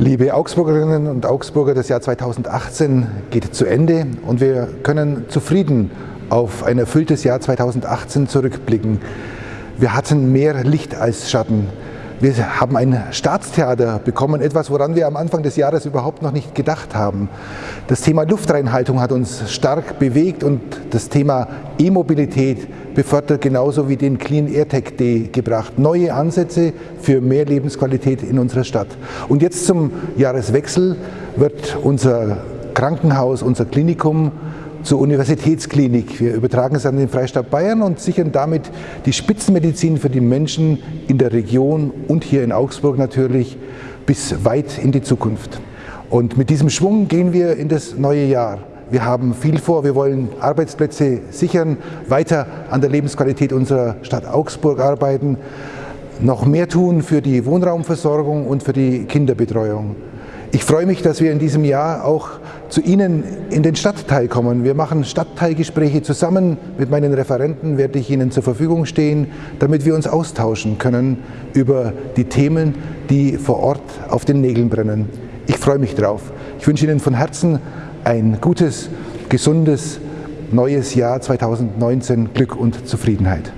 Liebe Augsburgerinnen und Augsburger, das Jahr 2018 geht zu Ende und wir können zufrieden auf ein erfülltes Jahr 2018 zurückblicken. Wir hatten mehr Licht als Schatten. Wir haben ein Staatstheater bekommen, etwas, woran wir am Anfang des Jahres überhaupt noch nicht gedacht haben. Das Thema Luftreinhaltung hat uns stark bewegt und das Thema E-Mobilität befördert genauso wie den Clean Air Tech Day gebracht. Neue Ansätze für mehr Lebensqualität in unserer Stadt. Und jetzt zum Jahreswechsel wird unser Krankenhaus, unser Klinikum zur Universitätsklinik. Wir übertragen es an den Freistaat Bayern und sichern damit die Spitzenmedizin für die Menschen in der Region und hier in Augsburg natürlich bis weit in die Zukunft. Und mit diesem Schwung gehen wir in das neue Jahr. Wir haben viel vor, wir wollen Arbeitsplätze sichern, weiter an der Lebensqualität unserer Stadt Augsburg arbeiten, noch mehr tun für die Wohnraumversorgung und für die Kinderbetreuung. Ich freue mich, dass wir in diesem Jahr auch zu Ihnen in den Stadtteil kommen. Wir machen Stadtteilgespräche zusammen. Mit meinen Referenten werde ich Ihnen zur Verfügung stehen, damit wir uns austauschen können über die Themen, die vor Ort auf den Nägeln brennen. Ich freue mich drauf. Ich wünsche Ihnen von Herzen ein gutes, gesundes, neues Jahr 2019, Glück und Zufriedenheit.